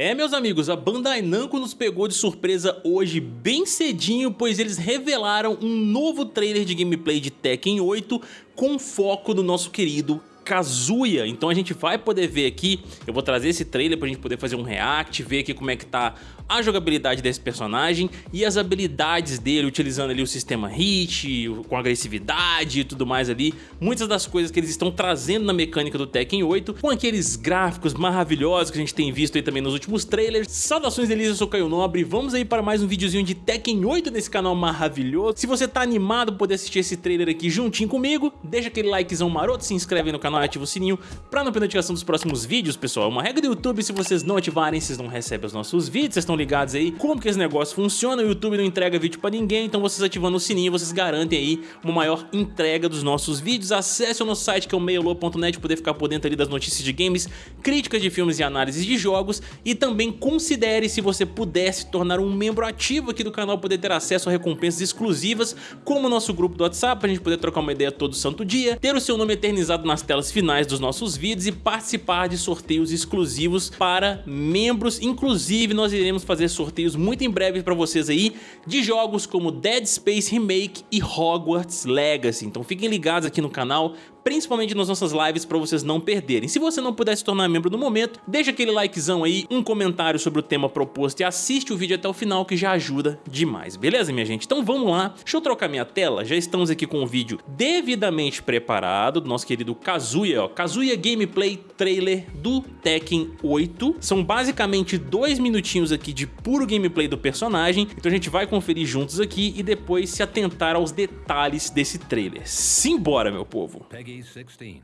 É, meus amigos, a Bandai Namco nos pegou de surpresa hoje bem cedinho, pois eles revelaram um novo trailer de gameplay de Tekken 8 com foco no nosso querido Kazuya. Então a gente vai poder ver aqui, eu vou trazer esse trailer pra gente poder fazer um react, ver aqui como é que tá a jogabilidade desse personagem e as habilidades dele, utilizando ali o sistema hit, com agressividade e tudo mais ali. Muitas das coisas que eles estão trazendo na mecânica do Tekken 8, com aqueles gráficos maravilhosos que a gente tem visto aí também nos últimos trailers. Saudações Elisa, eu sou Caio Nobre, vamos aí para mais um videozinho de Tekken 8 nesse canal maravilhoso. Se você tá animado por poder assistir esse trailer aqui juntinho comigo, deixa aquele likezão maroto, se inscreve no canal e ativa o sininho pra não perder notificação dos próximos vídeos, pessoal. É uma regra do YouTube, se vocês não ativarem, vocês não recebem os nossos vídeos, vocês estão ligados aí como que esse negócio funciona, o YouTube não entrega vídeo pra ninguém, então vocês ativando o sininho, vocês garantem aí uma maior entrega dos nossos vídeos. Acesse o nosso site que é o meiolo.net, poder ficar por dentro ali das notícias de games, críticas de filmes e análises de jogos e também considere se você puder se tornar um membro ativo aqui do canal, poder ter acesso a recompensas exclusivas, como o nosso grupo do WhatsApp, pra gente poder trocar uma ideia todo santo dia, ter o seu nome eternizado nas telas finais dos nossos vídeos e participar de sorteios exclusivos para membros. Inclusive, nós iremos fazer sorteios muito em breve para vocês aí de jogos como Dead Space Remake e Hogwarts Legacy. Então fiquem ligados aqui no canal principalmente nas nossas lives para vocês não perderem. Se você não puder se tornar membro no momento, deixa aquele likezão aí, um comentário sobre o tema proposto e assiste o vídeo até o final que já ajuda demais, beleza minha gente? Então vamos lá, deixa eu trocar minha tela, já estamos aqui com o vídeo devidamente preparado do nosso querido Kazuya, ó, Kazuya Gameplay Trailer do Tekken 8. São basicamente dois minutinhos aqui de puro gameplay do personagem, então a gente vai conferir juntos aqui e depois se atentar aos detalhes desse trailer. Simbora, meu povo! Peggy Peggy 16.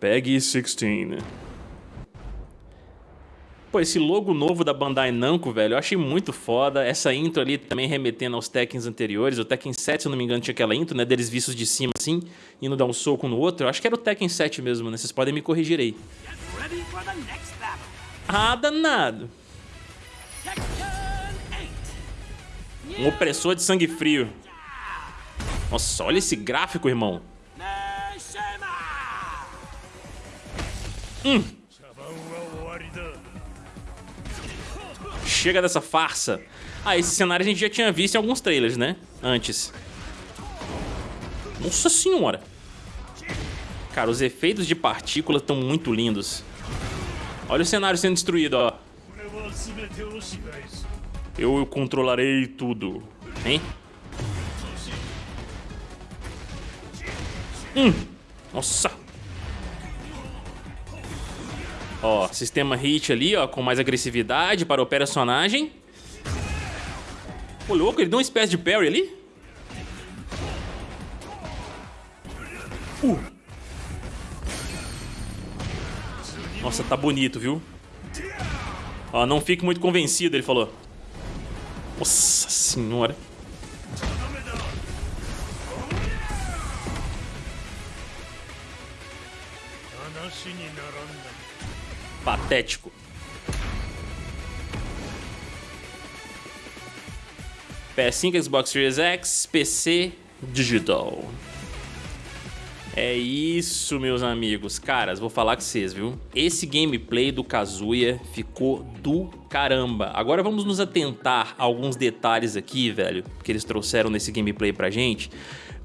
Peggy 16. Pô, esse logo novo da Bandai Namco, velho, eu achei muito foda. Essa intro ali também remetendo aos Tekkens anteriores. O Tekken 7, se eu não me engano, tinha aquela intro, né? Deles vistos de cima, assim, indo dar um soco no outro. Eu acho que era o Tekken 7 mesmo, né? Vocês podem me corrigir aí. Ah, danado. Um opressor de sangue frio. Nossa, olha esse gráfico, irmão. Hum. Chega dessa farsa. Ah, esse cenário a gente já tinha visto em alguns trailers, né? Antes. Nossa senhora. Cara, os efeitos de partícula estão muito lindos. Olha o cenário sendo destruído, ó. Eu controlarei tudo. Hein? Hum. Nossa. Ó, sistema hit ali, ó, com mais agressividade para o personagem. Louco, ele deu uma espécie de parry ali? Uh. Nossa, tá bonito, viu? Ó, não fique muito convencido, ele falou. Nossa senhora. Patético. PS5, Xbox Series X, PC, digital. É isso, meus amigos. Caras, vou falar com vocês, viu? Esse gameplay do Kazuya ficou do caramba. Agora vamos nos atentar a alguns detalhes aqui, velho, que eles trouxeram nesse gameplay pra gente.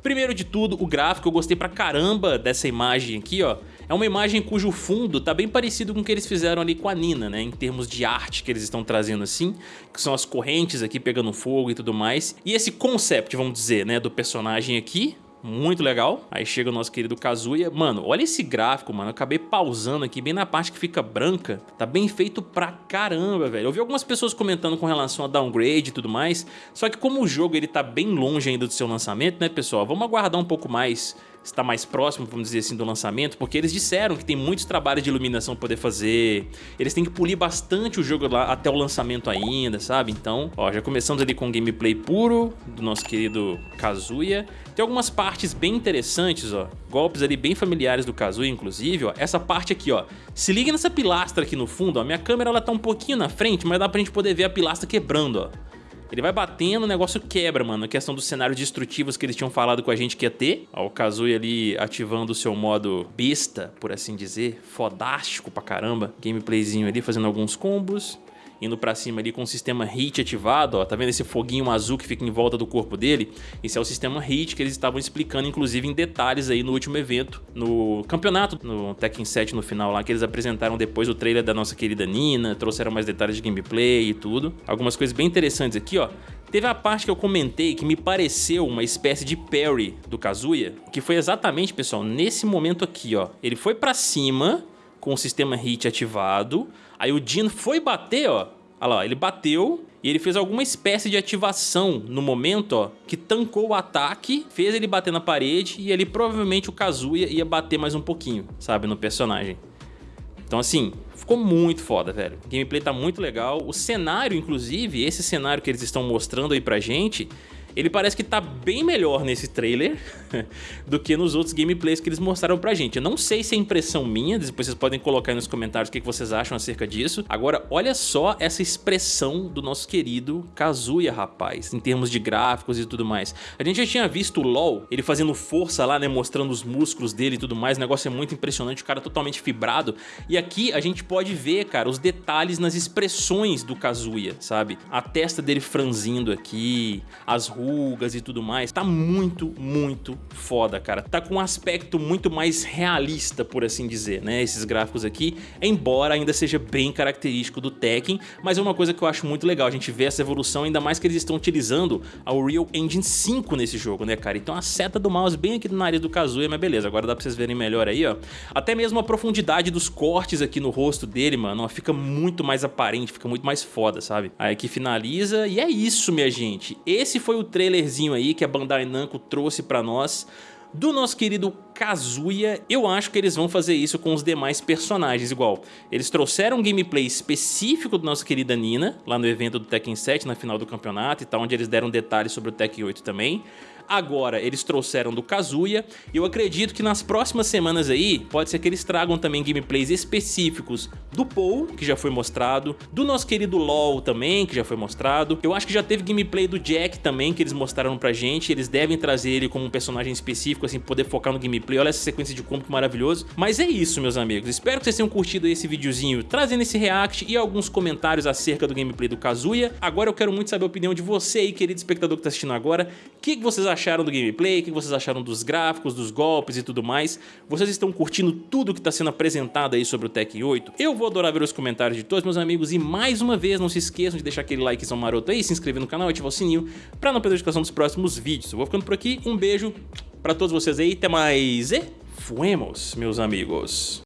Primeiro de tudo, o gráfico, eu gostei pra caramba dessa imagem aqui, ó. É uma imagem cujo fundo tá bem parecido com o que eles fizeram ali com a Nina, né? Em termos de arte que eles estão trazendo assim, que são as correntes aqui pegando fogo e tudo mais. E esse concept, vamos dizer, né, do personagem aqui, muito legal. Aí chega o nosso querido Kazuya. Mano, olha esse gráfico, mano. Eu acabei pausando aqui bem na parte que fica branca. Tá bem feito pra caramba, velho. Eu vi algumas pessoas comentando com relação a downgrade e tudo mais. Só que como o jogo ele tá bem longe ainda do seu lançamento, né, pessoal? Vamos aguardar um pouco mais está mais próximo, vamos dizer assim, do lançamento, porque eles disseram que tem muitos trabalhos de iluminação para poder fazer, eles têm que polir bastante o jogo lá até o lançamento ainda, sabe? Então, ó, já começamos ali com um gameplay puro do nosso querido Kazuya. Tem algumas partes bem interessantes, ó, golpes ali bem familiares do Kazuya, inclusive, ó. Essa parte aqui, ó, se liga nessa pilastra aqui no fundo, ó, minha câmera ela tá um pouquinho na frente, mas dá pra gente poder ver a pilastra quebrando, ó. Ele vai batendo, o negócio quebra, mano. A questão dos cenários destrutivos que eles tinham falado com a gente que ia ter. Ó, o Kazooie ali ativando o seu modo besta, por assim dizer. Fodástico pra caramba. Gameplayzinho ali, fazendo alguns combos. Indo pra cima ali com o sistema HIT ativado, ó, tá vendo esse foguinho azul que fica em volta do corpo dele? Esse é o sistema HIT que eles estavam explicando, inclusive em detalhes aí no último evento, no campeonato, no Tekken 7 no final lá, que eles apresentaram depois o trailer da nossa querida Nina, trouxeram mais detalhes de gameplay e tudo. Algumas coisas bem interessantes aqui, ó. Teve a parte que eu comentei que me pareceu uma espécie de parry do Kazuya, que foi exatamente, pessoal, nesse momento aqui, ó. Ele foi pra cima com o sistema HIT ativado, aí o Jin foi bater, ó. Olha lá, ele bateu e ele fez alguma espécie de ativação no momento, ó, que tancou o ataque, fez ele bater na parede e ali provavelmente o Kazuya ia bater mais um pouquinho, sabe, no personagem. Então assim, ficou muito foda, velho. O gameplay tá muito legal. O cenário, inclusive, esse cenário que eles estão mostrando aí pra gente, ele parece que tá bem melhor nesse trailer do que nos outros gameplays que eles mostraram pra gente. Eu não sei se é impressão minha, depois vocês podem colocar aí nos comentários o que vocês acham acerca disso. Agora, olha só essa expressão do nosso querido Kazuya, rapaz, em termos de gráficos e tudo mais. A gente já tinha visto o LoL, ele fazendo força lá, né, mostrando os músculos dele e tudo mais, o negócio é muito impressionante, o cara totalmente fibrado. E aqui a gente pode ver, cara, os detalhes nas expressões do Kazuya, sabe? A testa dele franzindo aqui, as rugas e tudo mais. Tá muito, muito foda, cara. Tá com um aspecto muito mais realista, por assim dizer, né? Esses gráficos aqui, embora ainda seja bem característico do Tekken, mas é uma coisa que eu acho muito legal a gente ver essa evolução, ainda mais que eles estão utilizando a Unreal Engine 5 nesse jogo, né, cara? Então a seta do mouse bem aqui no nariz do Kazuya, mas beleza, agora dá pra vocês verem melhor aí, ó. Até mesmo a profundidade dos cortes aqui no rosto dele, mano, ó, fica muito mais aparente, fica muito mais foda, sabe? Aí aqui finaliza e é isso, minha gente. Esse foi o trailerzinho aí que a Bandai Namco trouxe pra nós do nosso querido Kazuya, eu acho que eles vão fazer isso com os demais personagens igual. Eles trouxeram um gameplay específico do nosso querida Nina, lá no evento do Tekken 7, na final do campeonato e tal, onde eles deram detalhes sobre o Tekken 8 também. Agora eles trouxeram do Kazuya e eu acredito que nas próximas semanas aí pode ser que eles tragam também gameplays específicos do Paul, que já foi mostrado, do nosso querido LoL também, que já foi mostrado. Eu acho que já teve gameplay do Jack também, que eles mostraram pra gente. Eles devem trazer ele como um personagem específico, assim, poder focar no gameplay. Olha essa sequência de combo que maravilhoso. Mas é isso, meus amigos. Espero que vocês tenham curtido esse videozinho trazendo esse react e alguns comentários acerca do gameplay do Kazuya. Agora eu quero muito saber a opinião de você aí, querido espectador que tá assistindo agora. O que vocês acharam? do gameplay, o que vocês acharam dos gráficos, dos golpes e tudo mais. Vocês estão curtindo tudo que está sendo apresentado aí sobre o Tekken 8? Eu vou adorar ver os comentários de todos meus amigos e mais uma vez não se esqueçam de deixar aquele likezão maroto aí, se inscrever no canal e ativar o sininho para não perder a notificação dos próximos vídeos. Eu vou ficando por aqui, um beijo para todos vocês aí, até mais e fuemos, meus amigos.